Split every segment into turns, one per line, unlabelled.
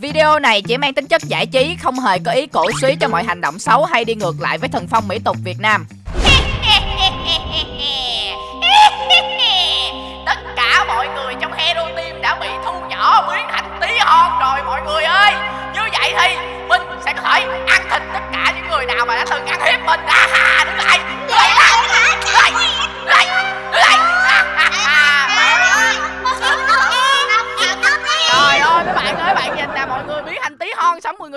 Video này chỉ mang tính chất giải trí, không hề có ý cổ suý cho mọi hành động xấu hay đi ngược lại với thần phong mỹ tục Việt Nam.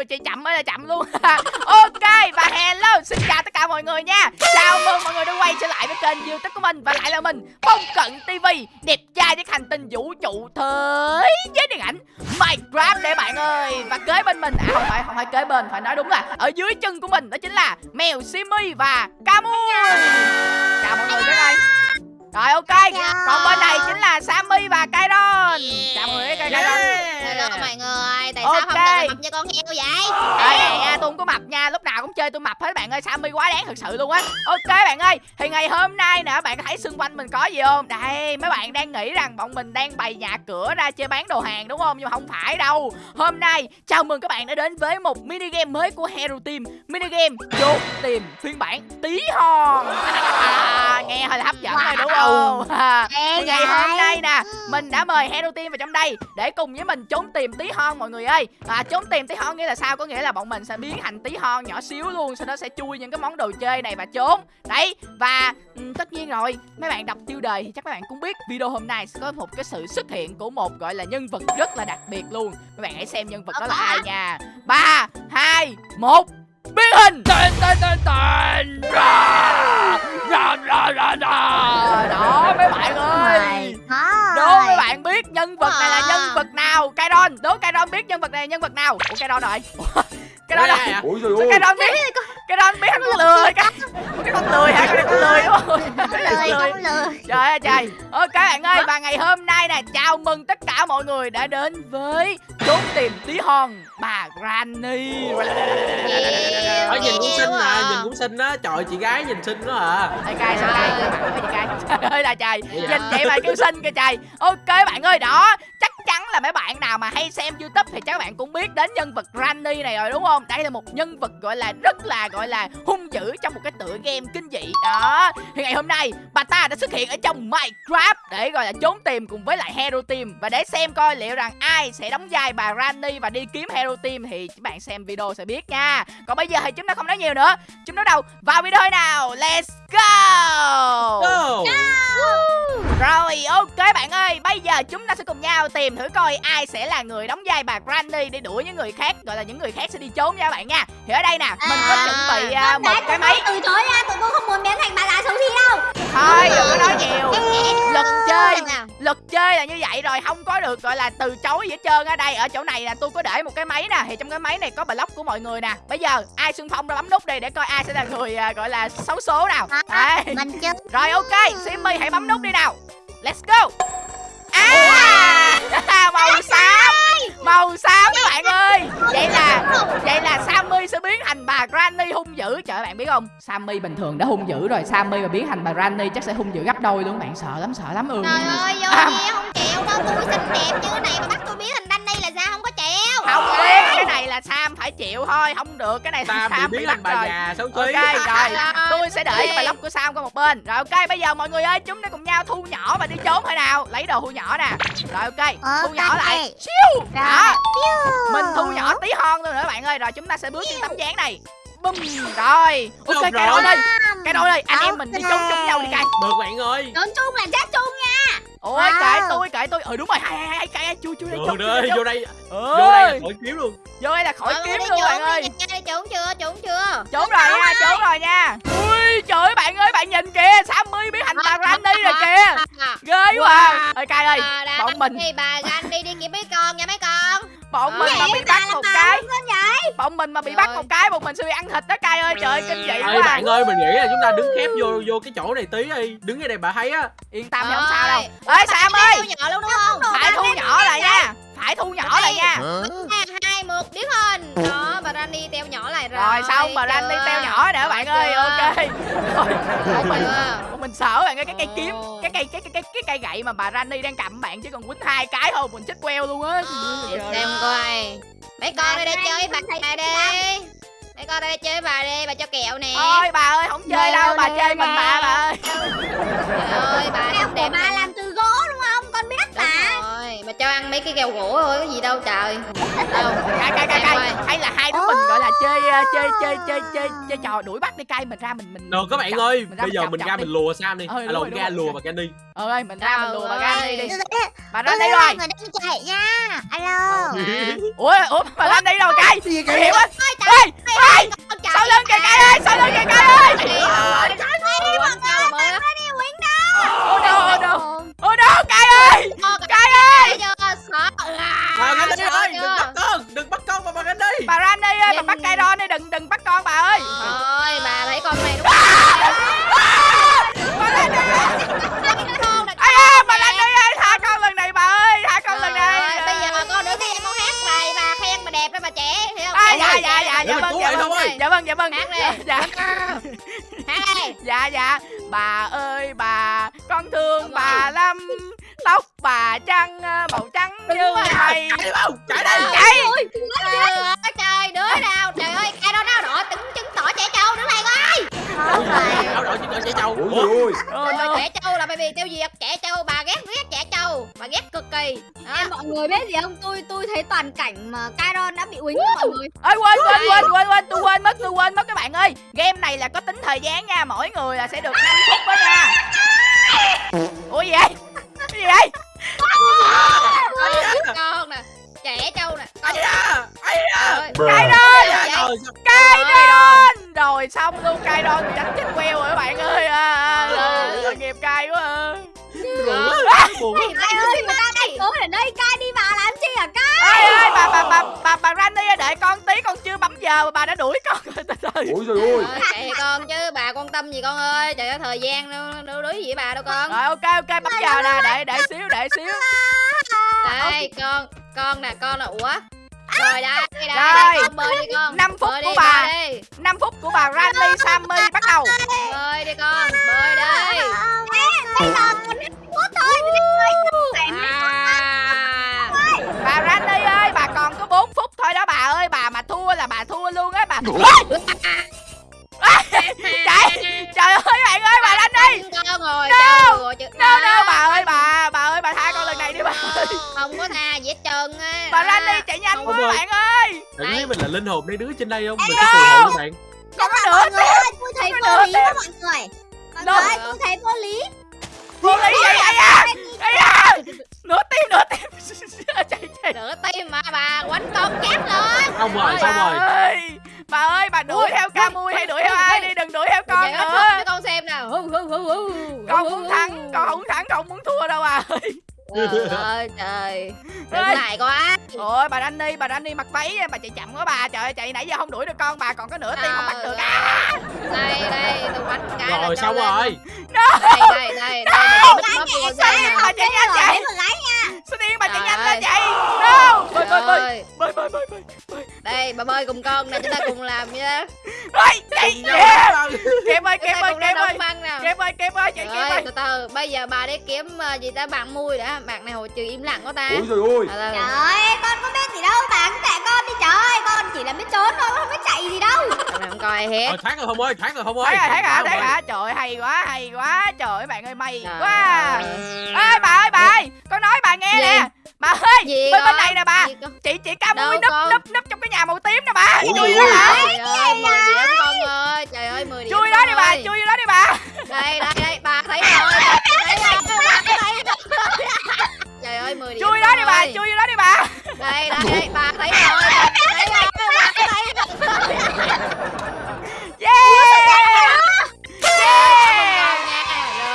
Người chạy chậm ơi là chậm luôn. Ok và hello xin chào tất cả mọi người nha. Chào mừng mọi người đã quay trở lại với kênh youtube của mình Và lại là mình Phong Cận TV Đẹp trai với hành tinh vũ trụ thế giới điện ảnh Minecraft để bạn ơi. Và kế bên mình À không phải không phải kế bên Phải nói đúng là ở dưới chân của mình Đó chính là mèo Simi và Camui Chào mọi người cái đây. Rồi ok. Còn bên này chính là Sammy và Kairon. Chào mọi người Kairon.
Hello mọi người, tại sao
Ok.
không cần mập như con heo vậy?
Đây nè, tôi không có mập nha, lúc nào cũng chơi tôi mập hết bạn ơi, Sammy quá đáng thật sự luôn á. Ok bạn ơi, thì ngày hôm nay nè, bạn thấy xung quanh mình có gì không? Đây, mấy bạn đang nghĩ rằng bọn mình đang bày nhà cửa ra chơi bán đồ hàng đúng không? Nhưng mà không phải đâu. Hôm nay, chào mừng các bạn đã đến với một mini game mới của Hero Team. Mini game chốt tìm phiên bản tí hon. À, nghe hơi là hấp dẫn rồi đúng không? À, thì ngày hôm nay nè, mình đã mời Hero Team vào trong đây để cùng với mình trốn tìm tí hon mọi người ơi. À, trốn tìm tí hon nghĩa là sao? Có nghĩa là bọn mình sẽ biến thành tí hon nhỏ xíu luôn, sau đó sẽ chui những cái món đồ chơi này và trốn. Đấy, và ừ, tất nhiên rồi, mấy bạn đọc tiêu đề thì chắc các bạn cũng biết video hôm nay sẽ có một cái sự xuất hiện của một gọi là nhân vật rất là đặc biệt luôn. Các bạn hãy xem nhân vật đó là ai nha. 3 2 1 biến hình tên đó mấy bạn ơi biết nhân vật này là nhân vật nào Kairon? Đố Kairon biết nhân vật này là nhân vật nào? Ủa Kairon rồi Kairon rồi
Ủa trời
Sao
ơi
Kairon biết. Kairon biết. Con lười. cái cái con lười hả? Cái con lười đúng không
không lời.
trời ơi trời. Ok bạn ơi và ngày hôm nay nè chào mừng tất cả mọi người đã đến với trốn tìm tí hon bà Granny.
Ở nhìn cũng xinh mà Nhìn cũng xinh á. Trời chị gái nhìn xinh đó à.
Ê cay sao cay. Trời ơi ơi là trời? Nhìn vậy mà kêu xinh kìa trời. Ok bạn ơi đó. Chắc chắn là mấy bạn nào mà hay xem youtube Thì chắc bạn cũng biết đến nhân vật Granny này rồi đúng không đây là một nhân vật gọi là, rất là, gọi là hung dữ Trong một cái tựa game kinh dị. Đó. Thì ngày hôm nay, bà ta đã xuất hiện ở trong Minecraft Để gọi là trốn tìm cùng với lại Hero Team. Và để xem coi liệu rằng ai sẽ đóng vai bà Granny Và đi kiếm Hero Team Thì các bạn xem video sẽ biết nha. Còn bây giờ thì chúng ta không nói nhiều nữa. Chúng ta đầu vào video nào. Let's go!
Go
rồi ok bạn ơi Bây giờ chúng ta sẽ cùng nhau tìm thử coi ai sẽ là người đóng vai bà Granny Để đuổi những người khác Gọi là những người khác sẽ đi trốn nha bạn nha. Thì ở đây nè Mình có chuẩn bị à, một cái máy.
từ chối ra tụi tôi không muốn biến thành bà già xấu xí đâu.
Thôi đừng có nói nhiều. Luật chơi. Luật chơi là như vậy rồi Không có được gọi là từ chối gì hết trơn ở đây Ở chỗ này là tôi có để một cái máy nè. Thì trong cái máy này có block của mọi người nè. Bây giờ ai xung phong ra bấm nút đi Để coi ai sẽ là người à, gọi là xấu số nào. Đấy
mình chứ
Rồi ok, Simmy hãy bấm nút đi nào. Let's go À Màu xám. Màu xám các bạn ơi. Vậy là Vậy là Sammy sẽ biến thành bà Granny hung dữ. Trời ơi, bạn biết không? Sammy bình thường đã hung dữ rồi. Sammy mà biến thành bà Granny chắc sẽ hung dữ gấp đôi luôn. Bạn sợ lắm sợ lắm. Ừ.
Trời ơi, vô
À.
kia không chịu. Đâu, tôi xinh đẹp như thế này mà bắt tôi biến thành Danny là sao? Không có chịu.
Không biết Cái này là Sam phải chịu thôi. Không được Cái này
Sam
Sam
bị
bị
biến
bắt
thành bà
rồi
già xấu
Ok rồi. Tôi sẽ để cái block của Sam qua một bên. Rồi ok bây giờ mọi người ơi Chúng ta cùng nhau thu nhỏ và đi trốn thôi nào. Lấy đồ thu nhỏ nè. Rồi ok Thu nhỏ lại. Siêu. Đó Mình thu nhỏ tí hon thôi nữa bạn ơi Rồi chúng ta sẽ bước trên tấm dáng này Bum Rồi. Ok
Được
cái
rồi.
đôi ơi Cái đôi ơi Anh em mình đi trốn chung nhau đi cay
Được bạn ơi
trốn chung là chết chung nha.
Ôi
Wow.
kệ tôi kệ tôi. Ừ đúng rồi. Hai hai hai cay Chui chui đây
rồi
chui
vô
đây.
Đây. Vô đây là
Ơi,
khỏi kiếm luôn.
Vô đây là khỏi
người
kiếm
đi
luôn
trốn
bạn
đi
ơi.
đi trốn chưa, trốn chưa.
trốn rồi nha trốn rồi. nha. Ui trời ơi bạn ơi bạn nhìn kìa. Sammy biến thành bà granny rồi kìa. Ghê quá ơi cay ơi
À, đã
bọn mình
Thì bà Danny đi kiếm mấy con nha mấy con.
Bọn mình mà bị bắt một cái. bọn mình mà bị bắt một cái bọn mình sẽ bị ăn thịt đó cay ơi. Trời ơi kinh dị quá à.
bạn ơi mình nghĩ là chúng ta đứng khép vô vô cái chỗ này tí đi. Đứng ở đây bà thấy á
yên tâm. Thì không sao đâu. Ê sam ơi. phải thu nhỏ lại nha. phải thu nhỏ lại nha
hai, một, biến hình. Đó, bà Danny teo nhỏ lại rồi.
rồi xong bà Randy
chưa?
teo nhỏ nữa bạn ơi ok. rồi mình mình sợ bạn ơi cái cây kiếm cái cây cái cái cái cái cây gậy mà bà Randy đang cầm bạn chứ còn quýnh hai cái thôi mình chết queo luôn á.
Xem coi. mấy con đây đây
Này,
chơi bà bà đi. mấy con đây đây chơi bà đi bà cho kẹo nè.
Ôi bà ơi không chơi đâu bà chơi mình bà bà ơi.
Trời ơi bà
của
đẹp
bà làm
mấy cái kẹo gỗ thôi có gì đâu trời. Đâu?
Cay cay cay cay hay là hai đứa mình gọi là chơi ờ, chơi chơi chơi chơi chơi trò đuổi bắt đi cay mình ra mình mình
Rồi các bạn ơi, bây giờ mình ra
đi.
mình lùa Sam đi. Alo, ra lùa bà Kenny.
ờ ơi mình ra mình lùa bà ra đi. Đi bà ra
Ờ,
đây rồi.
Người đang chạy nha. Alo.
ủa ủa bà ra đây rồi cay.
Gì
Nguy hiểm á ê ê sau lưng kìa cay ơi sau lưng kìa cay ơi ô đâu ô đâu ô đâu cay ơi cay ơi
Bà Kenny ơi, đừng bắt con, đừng bắt con mà bà Kenny.
bà ra đây ơi bà
Nhìn-
bắt cay ron đi đừng đừng bắt con bà ơi.
Ôi bà thấy con này đúng
bà ra đây
không?
ai ơi bà ra đây ơi tha con lần này bà ơi tha con lần này.
Bây giờ con nữa khi em con hát bài bà khen bà đẹp đó bà trẻ
à, dạ dạ dạ dạ vâng dạ vâng dạ vâng dạ vâng.
Hát đi.
dạ
Hát đi.
dạ dạ bà ơi bà con thương
Đúng
bà
rồi.
lắm tóc bà trắng ờ, màu trắng như mây
Chạy đi không? Chạy đi.
chạy
Trời ơi trời đứa nào trời ơi cái đó nó đỏ trứng trứng tỏ trẻ trâu đứng này coi
Áo đỏ chỉ còn chạy trâu.
Ôi trời ơi
đâu.
trẻ trâu là bởi vì tiêu diệt trẻ trâu bà kỳ đó.
Em mọi người biết gì không? Tôi tôi thấy toàn cảnh mà Kairon đã bị uýnh mọi người.
ơi quên quên quên quên quên tôi quên mất tôi quên mất các bạn ơi. Game này là có tính thời gian nha mỗi người là sẽ được 5 phút đó nha. Ủa gì vậy? Cái gì vậy?
Con nè trẻ trâu nè.
Ai
ơi.
Cay
sao-
cay đôn rồi xong luôn cay bị đánh chết queo rồi các bạn ơi. À, à, à, tội nghiệp cay quá à.
buồn quá, buồn quá.
Cố ở đây, Kai đi vào làm chi hả Kai?
ơi ơi bà bà bà bà bà Randy ơi, đợi con tí con chưa bấm giờ mà bà đã đuổi con rồi từ từ
Ôi trời ơi.
Kệ con chứ bà quan tâm gì con ơi? Trời ơi thời gian đâu đối gì với bà đâu con?
Rồi ok ok bấm giờ nè để để xíu để xíu.
Đây con con nè con nè ủa? Rồi đây đây
Rồi.
con bơi đi con.
Năm phút
bơi
của
đi,
bà.
đi.
5 phút của bà Randy Sammy bắt đầu.
Bơi đi con bơi đi.
Bây giờ còn hết phút thôi. Phải
à
bà Randy ơi bà còn có 4 phút thôi đó bà ơi bà mà thua là bà thua luôn á bà chạy trời ơi bạn ơi bà
con rồi
No.
trời rồi
đâu đâu bà ơi bà bà ơi bà tha con lần này đi bà ơi.
không có tha gì hết trơn á.
Bà Randy chạy nhanh
Không
quá bạn ơi.
Bạn thấy mình là linh hồn mấy đứa trên đây không? Mình sẽ phù hộ các bạn.
còn có
mọi
nữa
người ơi, tôi thấy vô lý quá mọi người. Mọi
Đâu?
người ơi, tôi thấy vô lý.
vô lý vậy vậy à? à nửa tim nửa tim. Chạy chạy.
Nửa tim mà bà? Quánh con chết luôn
Xong rồi, xong
bà
rồi.
ơi. Bà ơi bà đuổi theo ca mui hay đuổi theo ai đi? Đừng đuổi theo con nữa.
cho con xem nào.
Con muốn thắng con không thắng con không muốn thua đâu bà ơi
trời ơi trời. Đừng lại quá
ôi bà Danny bà Danny mặc váy bà chạy chậm quá bà. Trời ơi chạy nãy giờ không đuổi được con bà còn có nửa tim không bắt được. à
đây đây tôi quánh cái
Rồi, xong rồi.
đây đây đây đây mình bích bắp cho con
sao
nè
bà chạy nhanh
Để lái
sao điên bà chạy nhanh
ơi.
lên vậy no bơi bơi. Bơi
ơi,
bơi bơi bơi bơi
đây bà bơi cùng con nè chúng ta cùng làm nha
ơi chạy kẹp ơi
ta
ơi kẹp ơi. kẹp ơi kẹp ơi chạy
rồi
ơi.
từ từ bây giờ bà đi kiếm ờ, gì ta bạn mui đã bạn này hồi trừ im lặng quá ta
Ôi trời ơi
từ.
Trời ơi, con có biết gì đâu, bạn kệ con đi trời ơi, con chỉ là biết trốn thôi, con không biết chạy gì đâu.
Mày không coi hết
thoát rồi không ơi, thoát rồi không ơi.
thấy rồi thấy rồi
Thoát
thấy
rồi.
trời ơi, hay quá hay quá trời ơi bạn ơi may
Trời
quá
ơi.
ê bà ơi bà ơi con nói bà nghe
Gì?
nè bà ơi
gì
bên bên
con?
này nè bà chị chị ca mui núp núp núp trong cái nhà màu tím nè bà chui
trời
đó
ơi.
bà
Trời ơi, 10 điểm con ơi Trời ơi, 10 điểm
chui đó đi bà chui vô đó đi bà
Đây, đây, ơi, 10 điểm
chui đó đi bà chui vô đó đi bà.
Đây, đây, đây, bà thấy rồi bà thấy rồi, bà thấy rồi
yeah. Yeah.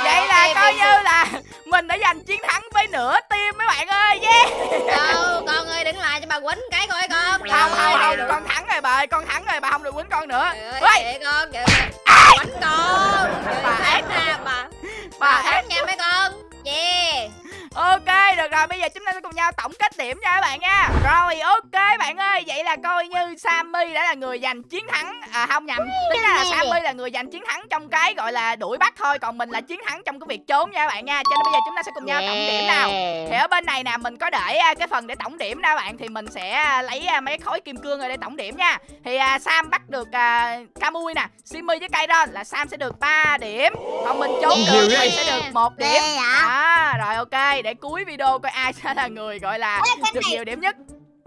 Vậy? Là coi như là mình đã giành chiến thắng với nửa team mấy bạn ơi yeah.
Đâu, con ơi đứng lại cho bà quýnh cái coi con.
Không không không
được.
con thắng rồi bà ơi con thắng rồi bà không được quýnh con nữa.
Ơi, con, quánh con.
Bà ác.
nè, bà.
Bà
Bà
ác rồi, bây giờ chúng ta sẽ cùng nhau tổng kết điểm nha các bạn nha. Rồi, ok bạn ơi, vậy là coi như Sammy đã là người giành chiến thắng. À không nhầm tính ra là Sammy là người giành chiến thắng trong cái gọi là đuổi bắt thôi còn mình là chiến thắng trong cái việc trốn nha các bạn nha. Cho nên bây giờ chúng ta sẽ cùng nhau tổng điểm nào. Thì ở bên này nè mình có để à, cái phần để tổng điểm ra bạn thì mình sẽ à, lấy à, mấy khối kim cương rồi để tổng điểm nha. Thì à, Sam bắt được à, Kamui nè Simmy với Kairon là Sam sẽ được 3 điểm. Còn mình trốn được thì sẽ được một điểm. đó rồi ok để cuối video coi ai sẽ là người gọi là
Ê,
được
này-
nhiều điểm nhất?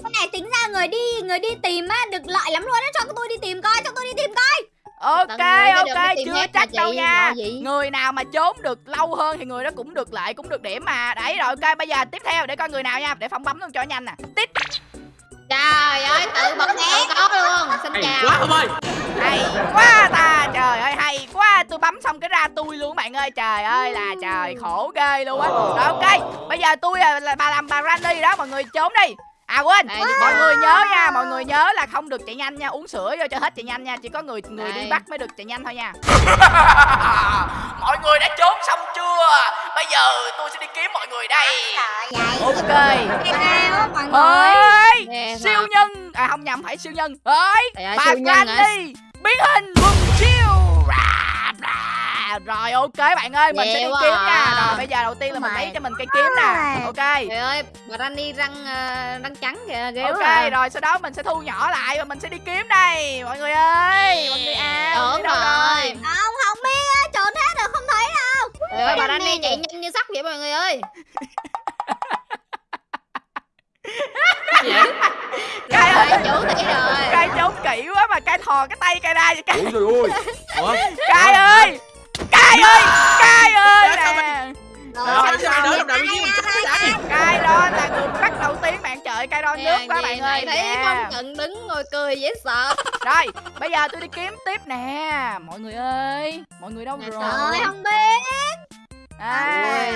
Cái này tính ra người đi người đi tìm á được lợi lắm luôn á cho tôi đi tìm coi cho tôi đi tìm coi.
Ok ok chưa
là
đâu nha. Người nào mà trốn được lâu hơn thì người đó cũng được lợi cũng được điểm mà. Đấy rồi ok bây giờ tiếp theo để coi người nào nha để phong bấm luôn cho nhanh nè. Tít
Trời ơi, tự bật tự có luôn. Xin chào.
quá không ơi.
Hay quá ta trời ơi hay quá tôi bấm xong cái ra tôi luôn bạn ơi. Trời ơi là trời khổ ghê luôn á. Rồi ok bây giờ tôi à, là bà làm bà Randy đó mọi người trốn đi. À quên
đi
mọi người nhớ nha mọi người nhớ là không được chạy nhanh nha uống sữa vô cho hết chạy nhanh nha chỉ có người người đi
Đây.
bắt mới được chạy nhanh thôi nha. Mọi người đã trốn xong chưa? Bây giờ tôi sẽ đi kiếm mọi người đây. Ok. ơi siêu nhân. À không nhầm phải siêu nhân. Ơi bà
siêu nhân?
Granny biến hình quần siêu Rồi ok bạn ơi mình sẽ đi kiếm
à.
nha rồi bây giờ đầu tiên là mình lấy cho mình cây kiếm nè. Ok.
Trời ơi, bà Rani răng ờ, răng trắng kìa, ghê
ok
quá. à.
rồi sau đó mình sẽ thu nhỏ lại và mình sẽ đi kiếm đây. Mọi người ơi mọi người à đi đâu
rồi.
Không không biết á trốn hết rồi không thấy đâu.
Trời ơi, bà Rani chạy nhanh như sắt vậy mọi người ơi.
Cay ơi.
chủ tỷ rồi.
cay trốn kỹ quá mà cay thò cái tay cay ra vậy cay
ôi trời ơi.
Cay ơi cay ơi cay ơi
Sao
nè.
rồi sao đỡ làm đạo viên
Cay đó là người bắt đầu tiên bạn trời cay đo nước quá bạn ơi
Thấy
Nè.
Phong Cận đứng ngồi cười dễ sợ.
Rồi, bây giờ tôi đi kiếm tiếp nè. Mọi người ơi Mọi người đâu rồi?
Trời không biết.
Ai.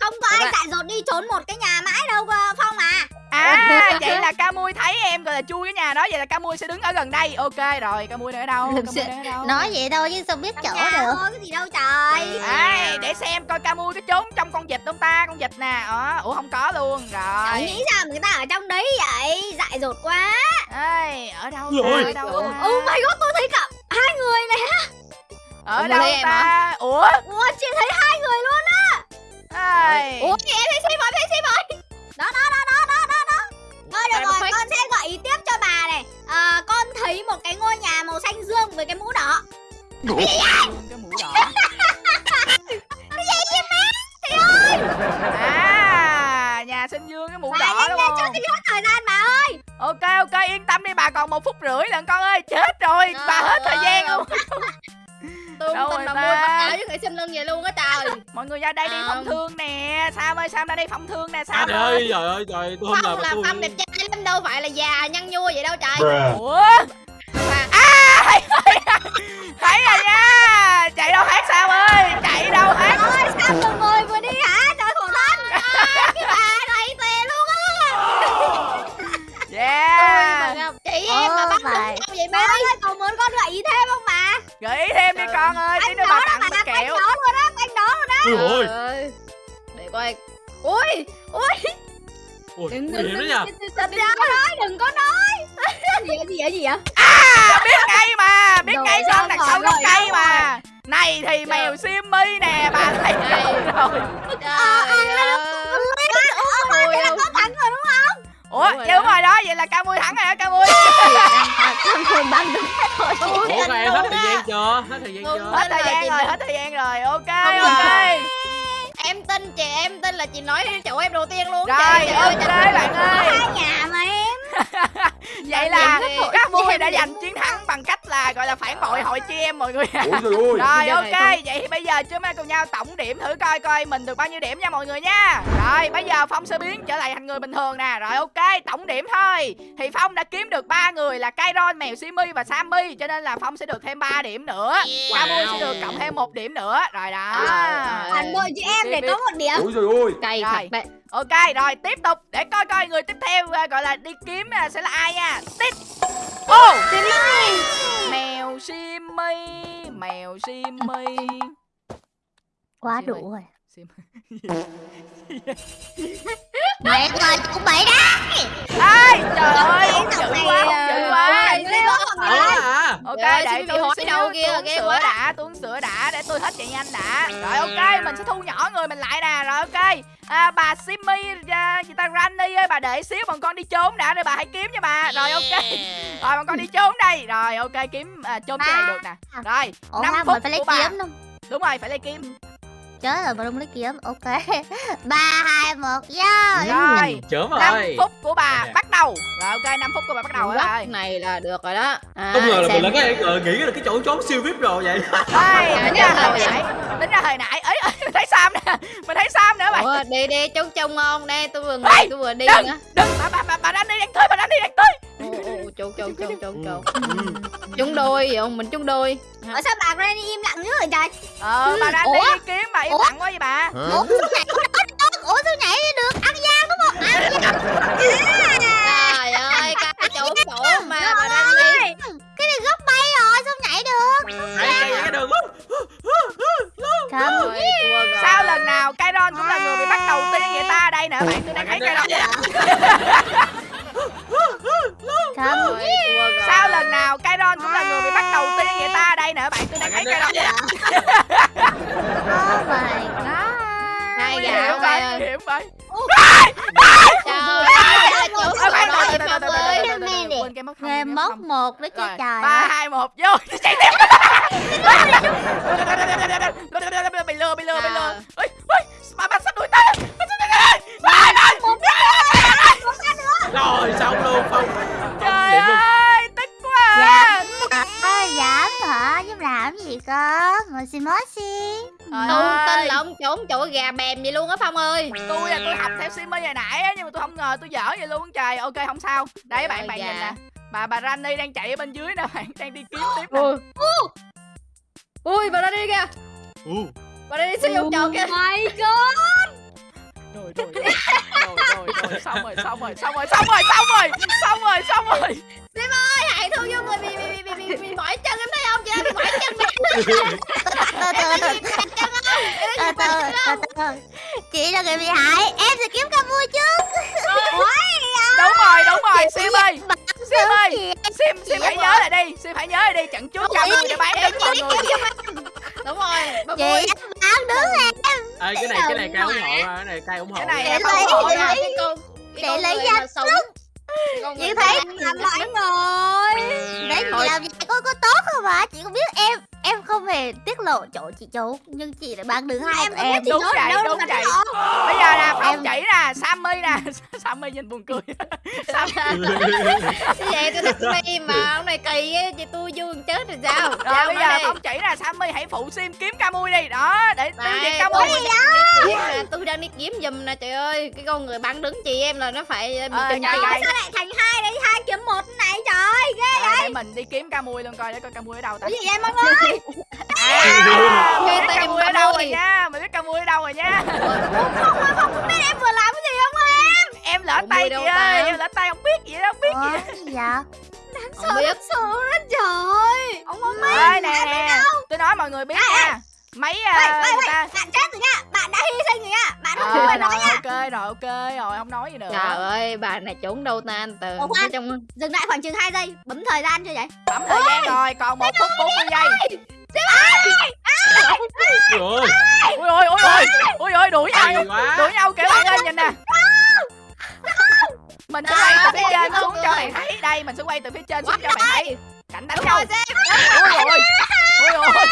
Không có ai dại dột đi trốn một cái nhà mãi đâu Phong à
À, vậy là Camui thấy em gọi là chui cái nhà đó Vậy là Camui sẽ đứng ở gần đây. Ok rồi, Camui đang ở đâu? Camui ở đâu?
Nói vậy thôi chứ sao biết chỗ được.
thôi, cái gì đâu trời.
Ai, để xem coi Camui có trốn trong con vịt không ta Con vịt nè. Đó. Ủa không có luôn. Rồi.
Nghĩ sao mà người ta ở trong đấy vậy? Dại dột quá.
Ê, ở đâu
Rồi.
ta, ở đâu
Ủa,
ta?
Oh my god, tôi thấy cả hai người này
Ở
Ủa,
đâu ta? Ủa?
Ủa, chị thấy hai người luôn á.
Ai.
Ủa,
em thấy Sim rồi, thấy Sim rồi đó, đó, đó, đó, đó Thôi được rồi, con sẽ gợi ý tiếp cho bà này. À, Con thấy một cái ngôi nhà màu xanh dương với cái mũ đỏ.
Cái mũ đỏ. À nhà sinh dương cái mũ
Bà
đỏ đúng không?
cho tôi hết thời gian bà ơi.
Ok ok yên tâm đi bà còn một phút rưỡi lần con ơi. Chết rồi bà hết thời gian
ơi,
luôn.
Tôi
Đâu
không tin
rồi
bà mua mặc áo với người sinh lưng vậy luôn á trời.
Mọi người ra đây đi
À.
phòng thương nè. Sam ơi sam ra đây phòng thương nè sam
trời ơi trời ơi trời tôi không
Phong
mà
là
tôi
Phong đẹp trai lắm đâu phải là già nhăn nhua vậy đâu trời.
ủa? À thấy rồi thấy rồi nha. Chạy đâu hát sam ơi? Chạy đâu hát?
Ôi, sao vừa ngồi vừa đi hả? Trời khổ thân Cái bà này tè luôn á.
Mà
yeah
chị em mà bắt nhau vậy mấy.
ơi, còn muốn con gợi ý thêm không bà?
gợi ý thêm đi con ơi tí nữa bà tặng kẹo.
luôn á, á
ôi.
Để coi. Ui, ui.
ôi
Đừng,
đó nha
Đừng có nói, đừng có nói Gì vậy, gì vậy, gì vậy?
à biết ngay mà biết ngay
sao
đặt sau gốc cây mà này thì mèo Simmy nè bà thấy
Đây.
rồi
bà thế là có thắng rồi đúng không?
Ủa
Đúng rồi
đúng
đó.
rồi đó? Vậy là ca mui thắng rồi đó ca mui?
Bằng đúng thôi
ủa em hết thời gian chưa? Hết thời gian chưa?
Rồi.
hết thời gian rồi hết thời gian rồi. Ok ok
Em tin chị em tin là chị nói chỗ em đầu tiên luôn.
rồi ok bạn
ơi.
ơi.
Hai nhà mà em
vậy là mui
em
đã giành chiến thắng bằng cách là gọi là phản bội hội chị em mọi người
ôi
rồi ok vậy thì bây giờ chúng ta cùng nhau tổng điểm thử coi coi mình được bao nhiêu điểm nha mọi người nha. Rồi bây giờ phong sẽ biến trở lại thành người bình thường nè. Rồi ok tổng điểm thôi. Thì phong đã kiếm được ba người là Kairon mèo Simi và Sammy cho nên là phong sẽ được thêm 3 điểm nữa. Camui sẽ được cộng thêm một điểm nữa. Rồi đó.
Phản bội chị em để có một điểm.
Ôi trời ơi.
Cay
Rồi.
thật đấy.
Ok rồi tiếp tục để coi coi người tiếp theo à, gọi là đi kiếm à, sẽ là ai nha. Tiếp. Ô mèo Simi mèo Simi
Quá đủ rồi
Sim
Mẹ ơi, cũng bậy đó
Ai trời ơi
Cái
dữ
giọng này
ok
ơi,
để tôi
hỏi đâu kia, ghê
sữa
quá.
đã tôi uống sữa đã để tôi hết chạy nhanh đã. Rồi ok mình sẽ thu nhỏ người mình lại nè. Rồi ok. À, bà Simmy à, gì ta Granny ơi bà để xíu bọn con đi trốn đã rồi bà hãy kiếm cho bà. Rồi ok. Rồi bọn con đi trốn đây. Rồi ok kiếm à, trốn cái này được nè. Rồi
Ủa
năm phút
phải lấy
của bà.
kiếm không?
đúng rồi phải lấy kim
Chết rồi, mình không lấy kiếm. Ok. ba hai một vô.
rồi.
Chớm
năm
rồi.
phút của bà bắt đầu. Rồi ok năm phút của bà bắt đầu rồi.
Góc này là được rồi đó. À,
không ngờ là mình là cái ờ, nghĩ là cái chỗ trốn siêu vip rồi vậy.
Đây tính ra hồi nãy tính ra hồi nãy ấy mình thấy Sam nè. Mình thấy Sam nữa bạn
Ủa, đi đi trông trông ngon đây tôi vừa
Ê,
ngồi tôi vừa đi
đừng. đừng bà bà bà bà đang đi đang tới bà đang đi đang tới
trâu trâu trâu trâu trâu chung đôi vậy không mình chung đôi
Ủa sao bà Granny im lặng dữ vậy trời?
ờ bà đang
Ủa?
đi kiếm bà im lặng quá vậy bà
Ủa nhảy có được? Ủa sao nhảy được? Ăn gian đúng không? Ăn gian.
trời ơi cái chỗ chỗ mà bà đang đi
Cái này góc bay rồi, sao nhảy được?
hay cái cái đường lắm
Không.
Ôi, thua rồi.
sao lần nào Kairon cũng là người bị bắt đầu tiên vậy ta đây nè bạn tôi đang thấy Kairon
Thua rồi.
sao lần nào Kairon cũng là người bị bắt đầu tiên vậy ta đây nè bạn tôi đang thấy Kairon
Oh my god.
hai
nguy
gà
hiểm
không
vậy. Vậy.
Nghe móc một đó chứ trời.
ba hai một vô. Chạy tiếp. Bị lừa bị lừa bị lừa Simmy hồi nãy á nhưng mà tôi không ngờ tôi dở vậy luôn trời ok không sao. Đấy bạn
ơi,
bạn
dạ.
nhìn nè. Bà bà Rani đang chạy ở bên dưới nè bạn đang đi kiếm tiếp nè.
Ui. Ui bà đang đi kìa bà đi siêu vòng tròn kìa.
my god.
rồi rồi rồi rồi rồi rồi xong rồi xong rồi xong rồi xong rồi xong rồi xong rồi. Xong rồi
hãy thu vô người bị bị bị bị bị mỏi chân em thấy không chị bị mỏi chân nè
Từ từ từ từ từ từ từ từ. Chị là người bị hại. Em sẽ kiếm ca vui trước.
đúng rồi đúng rồi sim ơi sim ơi sim sim hãy nhớ lại đi sim hãy nhớ lại đi trận trước cho người để bán đứng mọi người
đúng rồi
chị bán đứng em.
Ê, cái này cái này cay ủng hộ à, cái này cay ủng hộ
cái này
Để
em
lấy-
ủng hộ
để
nha
cái con
để lấy
người
danh
con
Chị
người
thấy làm lại rồi. Đấy chị làm vậy có có tốt không ạ? Chị cũng biết em em không hề tiết lộ chỗ chị trốn nhưng chị lại bán đứng hai em em.
đúng vậy đúng vậy bây giờ nè phong chỉ nè sammy nè sammy nhìn buồn cười Sam-
Như vậy tôi thích đi mà ông này kỳ á chị tôi vui chết rồi sao
rồi
Sao
bây
nói
giờ
đi.
phong chỉ nè sammy hãy phụ sim kiếm ca mui đi đó để tiêu diệt ca
tôi
mui
đang đi kiếm nè, tôi đang đi kiếm giùm nè trời ơi cái con người bắn đứng chị em là nó phải ờ, bị
Ờ,
trị
nhai.
Sao lại thành hai đấy? Hai kiếm một này trời. Ghê.
Rồi, để mình đi kiếm ca mui luôn coi để coi ca mui ở đâu ta
gì vậy mọi người?
À,
Nghe
mình biết
tìm
mui ở đâu rồi nha mình biết ca mui ở đâu rồi nha
Biết em vừa làm cái gì không em?
em lỡ tay chị
đâu
ơi em lỡ tay không biết gì đâu không biết gì
gì vậy?
không biết
Sợ đó trời. Ông không biết.
nè nè tôi nói mọi người biết nha mấy à, người ta
Bạn chết rồi nha. Hy sinh rồi nha. Bạn không
Ờ,
phải nói
rồi
nha.
ok rồi ok rồi không nói gì nữa.
Trời ơi bà này trốn đâu ta? Anh từ
Ủa, khoan.
Ở trong
Dừng lại khoảng chừng 2 giây. Bấm thời gian chưa vậy?
bấm thời gian rồi còn một phút 40 giây.
Trời ơi,
ui ôi ui ôi ui ôi đuổi nhau đuổi nhau kìa bạn ơi! nhìn nè. Mình sẽ quay từ phía trên xuống cho bạn thấy. Đây mình sẽ quay từ phía trên xuống cho bạn thấy. Cảnh đánh nhau. Ui ôi ui ôi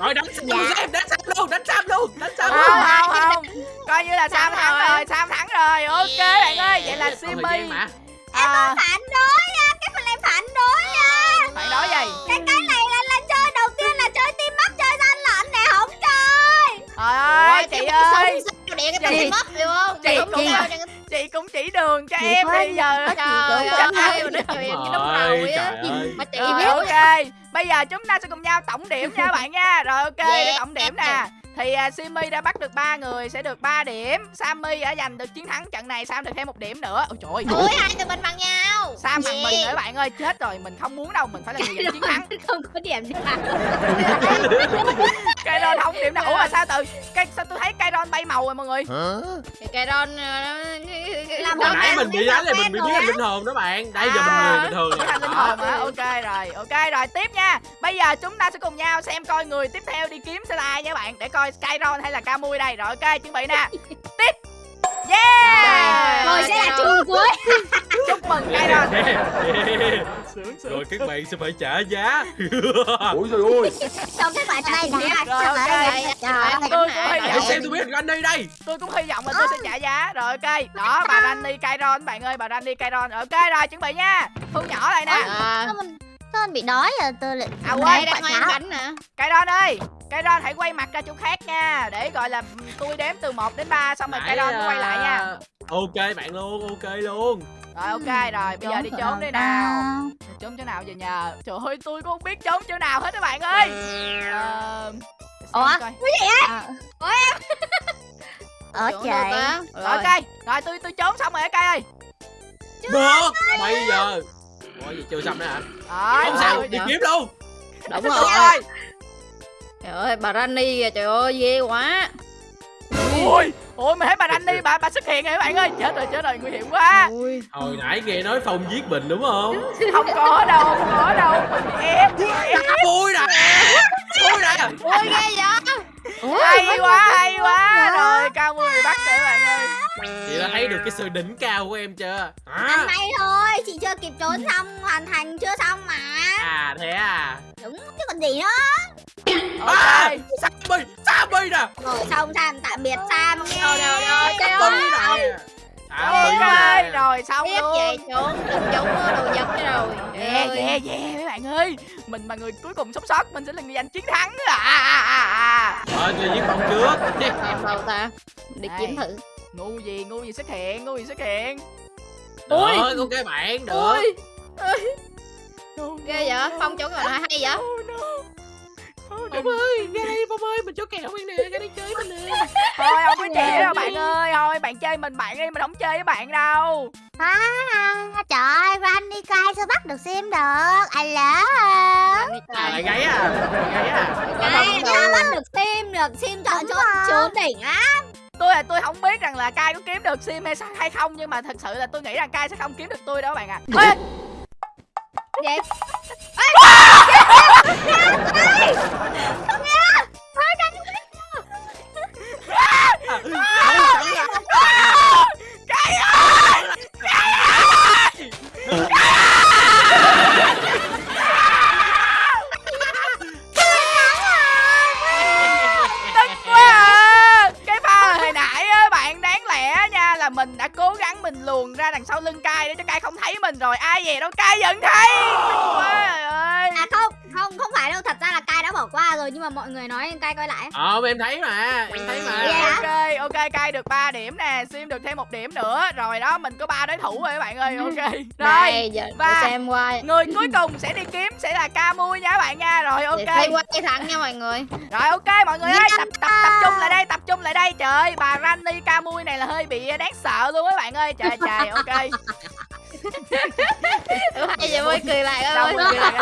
rồi đánh Sam luôn em đánh Sam luôn đánh Sam luôn đánh Sam luôn.
không không. Không coi như là sam thắng
rồi.
rồi sam thắng rồi. Ok bạn ơi vậy là simmy
gian mà.
À,
Phản đối nha. Cái phần này phản đối nha.
bạn nói gì?
Cái cái này là là chơi đầu tiên là chơi team up chơi gian lận nè không chơi.
trời ơi chị ơi.
điện cái
Chị-
mất được không?
chị
chẳng-
chị cũng chỉ đường cho
Chị
em bây giờ.
trời ơi. như đúng rồi á
trời ơi.
mà chị biết
ok. Bây giờ chúng ta sẽ cùng nhau tổng điểm nha bạn nha. Rồi ok để tổng điểm nè. Thì uh, Simmy đã bắt được 3 người sẽ được 3 điểm. Sammy đã giành được chiến thắng trận này Sam được thêm một điểm nữa. Ôi trời ơi.
Ôi hai tụi mình bằng nhau.
Sam thằng mình nữa bạn ơi. Chết rồi mình không muốn đâu mình phải là người giành chiến thắng.
Không có điểm đi bạn
Kairon không điểm nào. Ủa mà sao từ cái sao tôi thấy Kairon bay màu rồi mọi người?
Cái làm
hồi nãy mình bị đánh là mình bị biến thành linh hồn đó bạn. Đây giờ mình người bình thường
Biến thành linh hồn hả ok rồi ok rồi. Tiếp nha. Bây giờ chúng ta sẽ cùng nhau xem coi người tiếp theo đi kiếm sẽ là ai nha bạn để coi Skyron hay là Camui đây. Rồi ok chuẩn bị nè. Tiếp yeah!
Rồi sẽ là trường cuối.
chúc mừng Skyron
rồi các bạn sẽ phải trả giá.
Ôi trời ơi.
Xong các bạn
Đây
trả
Rồi, ok.
Trời ơi.
tôi cũng hy
Hãy
vọng
xem tôi biết anh đây đây.
Tôi cũng hy vọng là tôi sẽ trả giá. Rồi ok. Đó bà Rani Kairon bạn ơi bà Rani Kairon ok rồi chuẩn bị nha. Thu nhỏ lại nè.
Sao mình sao mình bị đói rồi tôi lại
À, quên,
đang
ăn bánh nè.
Kairon ơi Kairon hãy quay mặt ra chỗ khác nha. Để gọi là tôi đếm từ 1 đến 3 xong rồi Kairon mới quay lại nha.
À, ok bạn luôn ok luôn.
Rồi ok rồi bây giờ đi trốn đi nào. Trốn chỗ nào giờ nhờ? Trời ơi tôi cũng không biết trốn chỗ nào hết các bạn ơi. Ờ, xem
Ủa?
coi.
À. Ở
Chỗ
trời.
đâu ta?
rồi ok. Rồi tôi tôi trốn xong rồi các ơi.
Được bây giờ. Ủa gì chưa xong nữa hả? Không sao đi kiếm luôn.
Đúng rồi trời ơi bà Rani kìa trời ơi ghê quá.
Ui ui mà thấy bà đi bà bà xuất hiện rồi các bạn ơi? Chết rồi chết rồi nguy hiểm quá.
Ui.
Hồi nãy nghe nói phong giết mình đúng không?
Không có đâu không có đâu. Mình bị ép bị ép
vui nè. Vui nè.
Ui ghê vậy?
Hay quá hay quá. rồi cao mười bắt rồi các bạn ơi.
Chị đã thấy được cái sự đỉnh cao của em chưa?
Anh
à,
may thôi, chị chưa kịp trốn xong, hoàn thành chưa xong mà.
À thế à?
Đúng chứ còn gì nữa
à
ok.
Sammy Sammy nè.
Rồi xong Sam, tạm biệt Sam nha.
Đâu, đâu, đâu, trời
Sammy
ơi.
ok rồi xong
tiếp
luôn.
về trốn đừng có đồ vật nữa rồi.
Yeah, yeah, yeah mấy bạn ơi. Mình mà người cuối cùng sống sót Mình sẽ là người giành chiến thắng. À, à, à, à.
rồi tôi giết phong trước.
Em đâu ta đi
Đây.
kiếm thử.
Ngu gì, ngu gì xuất hiện, ngu gì xuất hiện.
Ui.
ok bạn được.
Ui ghê vậy phong trốn rồi hay vậy
Phong ơi ra đây phong ơi mình chỗ kẹo mình nè ra đây chơi mình nè.
Thôi không có chị đâu bạn ơi. Thôi bạn chơi mình bạn đi Mình không chơi với bạn đâu.
À, Trời ơi, Randy Kai sao bắt được Sim được? Alo.
À lại gáy à. Lại gáy à
Ai sao bắt được Sim được? Sim chọn chỗ trốn đỉnh á.
Tôi là tôi không biết rằng là Kai có kiếm được sim hay sao- hay không Nhưng mà thật sự là tôi nghĩ rằng Kai sẽ không kiếm được tôi đâu bạn ạ. Ê,
Vậy
Kai ơi! Tức quá à. Cái pha hồi nãy á, bạn đáng lẽ nha là mình đã cố gắng mình luồn ra đằng sau lưng cai để cho cai không thấy mình rồi. Ai về đâu? Cai vẫn thấy. Tức quá trời ơi.
À không, không, không phải đâu. Thật ra bỏ qua rồi Nhưng mà mọi người nói Kai coi lại.
Ờ em thấy mà em thấy mà.
Dạ.
ok ok cai được 3 điểm nè sim được thêm một điểm nữa. Rồi đó mình có ba đối thủ rồi các bạn ơi ok. Rồi
để xem qua.
người cuối cùng sẽ đi kiếm sẽ là ca mui nha các bạn nha. Rồi ok.
Xem qua cái thằng nha mọi người.
Rồi ok mọi người ơi tập tập tập trung lại đây tập trung lại đây. Trời ơi bà Rani ca mui này là hơi bị đáng sợ luôn các bạn ơi. Trời trời ok
bây giờ mới cười lại ơi em định nha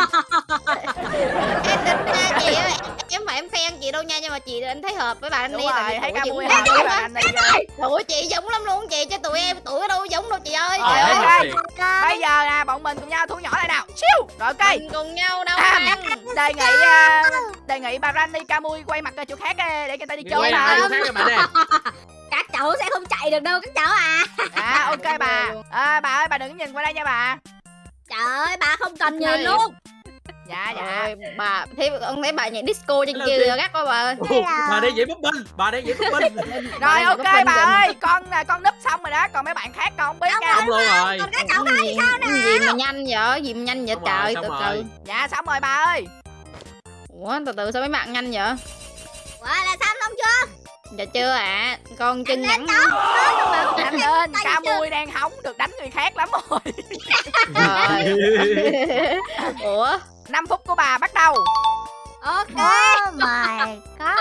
chị ơi em phải em khen chị đâu nha nhưng mà chị anh thấy hợp với bạn
đúng
đi
rồi thấy ca mui
hợp
với Rani ghê.
Ủa chị giống lắm luôn chị cho tụi em tụi ở đâu giống đâu chị ơi.
Ờ,
Trời ơi, ok.
thiệt.
bây giờ nè bọn mình cùng nhau thu nhỏ lại nào. Chiêu rồi ok.
Mình cùng nhau đâu
À, đề nghị à, đề nghị bà Rani Camui quay mặt ra chỗ khác á, để người ta đi chơi
quay
mà.
lại chỗ khác các nè
cháu sẽ không chạy được đâu các cháu à.
À ok bà. À, bà ơi bà đừng nhìn qua đây nha bà.
Trời ơi, bà không cần
Này.
nhìn luôn.
Dạ dạ.
Rồi, bà thấy ông thấy bà nhảy disco trên kia rồi gắt quá bà ơi.
Ồ, bà đây dễ búp binh bà đây dễ búp binh
rồi ok bà ơi con à, con núp xong rồi đó còn mấy bạn khác con không biết nha.
xong luôn rồi.
Còn các cháu
Cái gì, cái gì mà nhanh vậy? Gì mà nhanh vậy? Trời từ từ.
Dạ xong rồi bà ơi.
Ủa từ từ sao mấy bạn nhanh vậy?
Ủa là xong xong chưa
dạ chưa ạ. Con chân ngắn
nhanh lên Camui đang hóng được đánh người khác lắm rồi.
Ủa?
5 phút của bà bắt đầu.
Ok
Oh my god.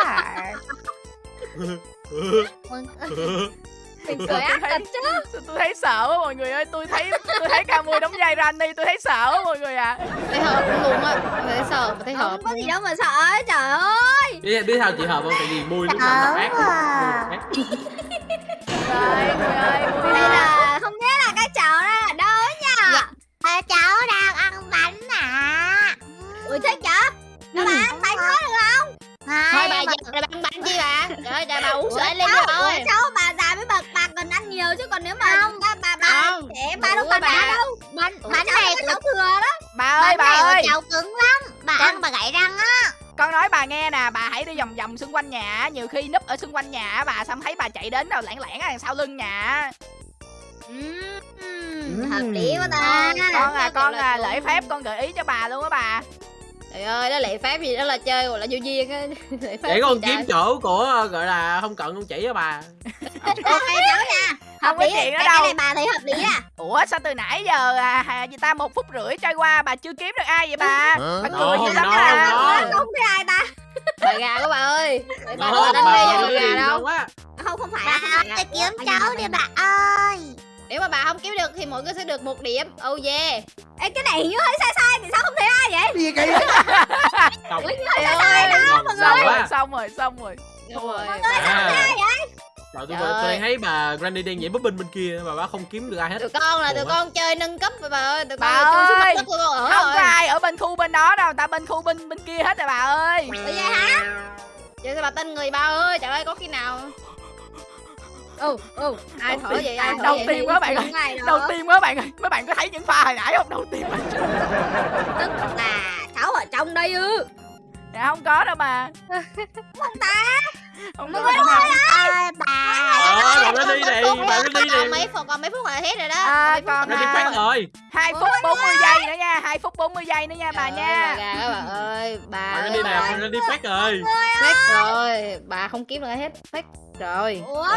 mình cười ác thật chứ.
tôi thấy sợ quá mọi người ơi. Tôi thấy tôi thấy ca mui đóng vai Rani tôi thấy sợ quá mọi người ạ.
Thấy hợp luôn á. Thấy sợ mà thấy hợp
không có gì đâu mà sợ ấy, trời ơi.
Biết biết sao chị hợp không? Tại vì mui lúc nào ác.
à.
Ác.
ơi người ơi mui.
đây là không biết là các cháu đang ở đâu ấy nhỉ
Dạ.
Ờ, cháu đang ăn bánh à.
Ui thích chả? Các bạn ăn bánh có được không
thôi bà
mà-
giờ bà băng bánh chi bà? Trời ơi trời bà uống sữa lên đi
ủa, cháu bà già với bà bà cần ăn nhiều chứ còn nếu mà
Không.
bà bà bà trẻ bà đâu
bà-
ăn đâu.
bánh bánh này
có
của
cháu thừa đó.
Bà ơi bà ơi.
cháu cứng lắm. Bà
Con-
ăn bà gãy răng á.
con nói bà nghe nè bà hãy đi vòng vòng xung quanh nhà nhiều khi núp ở xung quanh nhà bà xong thấy bà chạy đến đâu lẻn lẻn ở đằng sau lưng nhà
Ừm, hợp lý quá ta.
Con à con
là
à lễ phép con gợi ý cho bà luôn á bà
trời ơi đó lệ phép gì đó là chơi gọi là vô duyên á. Lệ
để con kiếm chỗ của gọi là không cần con chỉ cho bà.
Ok cháu nha. Hợp
Không có
lý cái
đâu.
này bà thấy hợp lý à
ủa sao từ nãy giờ à, gì ta một phút rưỡi trôi qua bà chưa kiếm được ai vậy bà? Bà cười
Ngon,
dữ lắm à
không thấy ai ta
bà gà của bà ơi. Để bà đánh
bà
đi gà
đi
đâu
á
không không phải
bà ơi tôi kiếm cháu đi bà ơi
nếu mà bà không kiếm được thì mỗi người sẽ được một điểm. Oh yeah.
Ê, cái này hình như hơi sai sai thì sao không thấy ai vậy?
Gì kỳ
Xong.
Ủa, như hơi sai sai đó mọi
xong
người.
xong rồi xong rồi. Xong rồi.
Đúng rồi
À. Trời, tôi,
Trời
tôi
ơi.
thấy bà Granny đang nhảy búp binh bên kia mà bà không kiếm được ai hết.
Tụi con là tụi con chơi nâng cấp rồi bà ơi tụi
Bà
con chui xuống mặt
ơi.
đất tụi con ở
không
rồi
có ai ở bên khu bên đó đâu ta bên khu bên bên kia hết rồi bà ơi.
Ủa vậy hả?
Vậy sao bà tin người ba ơi? Trời ơi có khi nào ừ ừ. Ai thở vậy ai thở
đầu
vậy?
tiên quá bạn ơi đầu tiên mấy bạn ơi mấy bạn có thấy những pha hồi nãy không? Đầu tiên
tức là cháu ở trong đây ư?
Dạ không có đâu bà
không ta.
Không có đâu bà.
ơi bà
còn
bà Granny
còn
này
mấy phút còn mấy phút là hết rồi đó.
À,
còn mấy phút
còn,
là
Granny
à,
phát rồi.
Hai phút 40 giây nữa nha hai phút 40 giây nữa nha bà nha.
bà ơi. Bà
bà Granny nè bà Granny phát rồi.
Fake rồi bà không kiếm được hết. Fake rồi
ủa?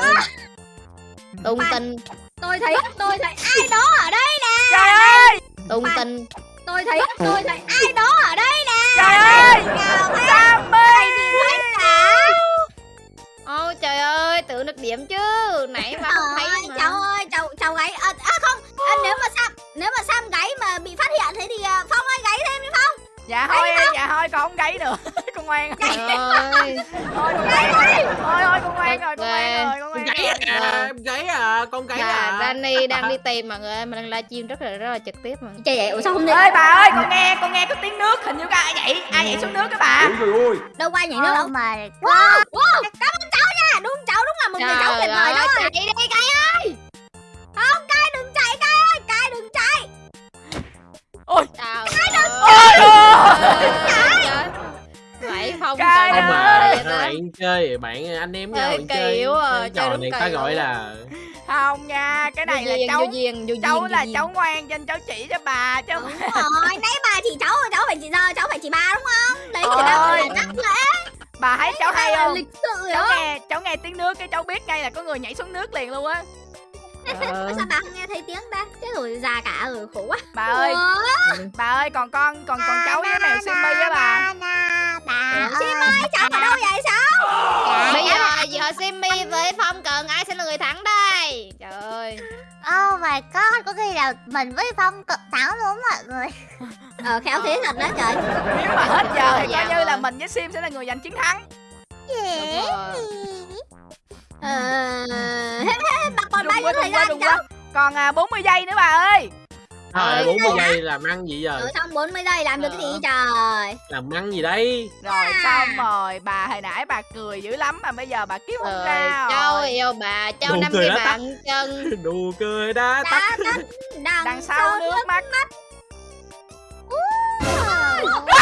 Tung tin
tôi thấy. tôi thấy ai đó ở đây nè.
Trời ơi!
Tung tin
tôi thấy tôi thấy ai đó ở đây nè.
Trời ơi!
thấy
Sammy
nhìn thấy cả
ôi trời ơi tự được điểm chứ. Nãy bà không thấy
Ôi,
mà.
cháu ơi cháu cháu gáy. À, à không. À, nếu mà sam nếu mà sam gáy mà bị phát hiện thế thì à, phong ơi gáy thêm đi phong.
Dạ thôi dạ thôi con không gáy nữa con ngoan.
Trời ơi.
thôi con ngoan rồi thôi thôi con ngoan rồi con ngoan rồi con
con
ngoan
gáy
rồi.
à à con gáy
Bà
à.
Danny đang đi tìm mọi người ơi, mà đang livestream rất là rất là trực tiếp mà.
trời vậy ủa sao không thấy
ơi bà ơi con nghe con nghe có tiếng nước hình như có ai nhảy ai nhảy xuống nước các bà.
Ôi trời ơi.
Đâu qua nhảy nước đâu.
Oh my
wow, wow. Cảm ơn cháu nha. Đúng cháu đúng là một người cháu tuyệt vời đó.
chạy đi đi cay ơi.
không cai đừng chạy cai ơi. Cai đừng chạy.
Ôi.
Trời
ôi
ơi. Không trời
không
ơi.
mà bạn chơi bạn anh em nhau bạn chơi
à,
cái trò này ta gọi là
không nha cái này
Vô
là
duyên,
cháu
vô duyên, vô
cháu
duyên,
là
duyên.
cháu ngoan cho nên cháu chỉ cho bà chứ không
đúng rồi nãy bà chỉ cháu cháu phải chỉ giờ cháu phải chỉ bà đúng không? Đấy người ta gọi là
Ôi.
nhắc lễ
bà thấy cháu hay không?
lịch sự
cháu
đó.
nghe cháu nghe tiếng nước cái cháu biết ngay là có người nhảy xuống nước liền luôn á.
Ờ.
sao bà không nghe thấy tiếng ta? Chết rồi già cả rồi khổ quá.
Bà ơi
Ủa?
bà ơi còn con còn còn cháu với mèo Simmy á bà
bà
Sim ơi cháu ở đâu vậy sao
Bây giờ giờ Simmy với Phong cần ai sẽ là người thắng đây? Trời ơi.
Oh my god, có khi là mình với Phong cực thắng luôn mọi người.
Ờ khéo thế thật đó trời.
Nếu mà hết giờ thì coi
Dạ.
như là mình với Sim sẽ là người giành chiến thắng.
Dễ
ờ hết hết bà còn bao
đừng
nhiêu
quá
thời gian
đừng
cháu
quá còn à, 40 giây nữa bà ơi
Thôi 40 giây làm ăn gì giờ?
Ở trong 40 giây làm được cái gì trời?
Làm ăn gì đây
rồi xong rồi bà hồi nãy bà cười dữ lắm mà bây giờ bà kiếm không
Trời,
ra
Châu
rồi.
yêu bà, Châu năm cái bàn chân.
đùa cười đã tắt.
đằng,
đằng sau nước mắt.
Tao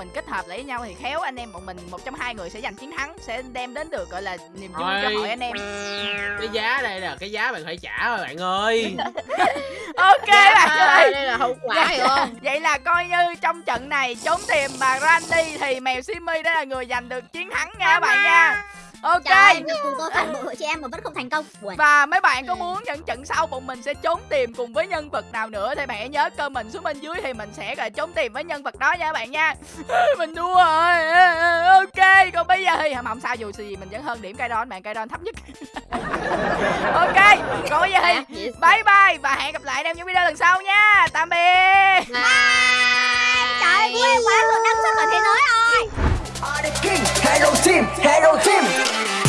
mình kết hợp lại với nhau thì khéo anh em bọn mình một trong hai người sẽ giành chiến thắng sẽ đem đến được gọi là niềm vui cho
Ôi.
hội anh em.
Cái giá đây là cái giá bạn phải trả rồi bạn ơi.
Ok bạn ơi.
Đây là hậu quả hiểu không?
vậy là coi như trong trận này trốn tìm bà Randy thì mèo Simmy đã là người giành được chiến thắng nha các bạn nha ok
Trời ơi, tôi phản bội chị em mà vẫn không thành công Buồn.
Và mấy bạn có muốn những trận sau bọn mình sẽ trốn tìm cùng với nhân vật nào nữa thì bạn hãy nhớ comment xuống bên dưới thì mình sẽ gọi trốn tìm với nhân vật đó nha các bạn nha. mình thua rồi. Ok, còn bây giờ thì không sao dù gì mình vẫn hơn điểm Kaidon, bạn Kaidon thấp nhất. ok, còn bây giờ thì
Yes.
bye bye và hẹn gặp lại em những video lần sau nha. Tạm biệt.
Trời ơi, em quá rồi, đăng xuất ở thế giới rồi
Are the king, hello team, hello team.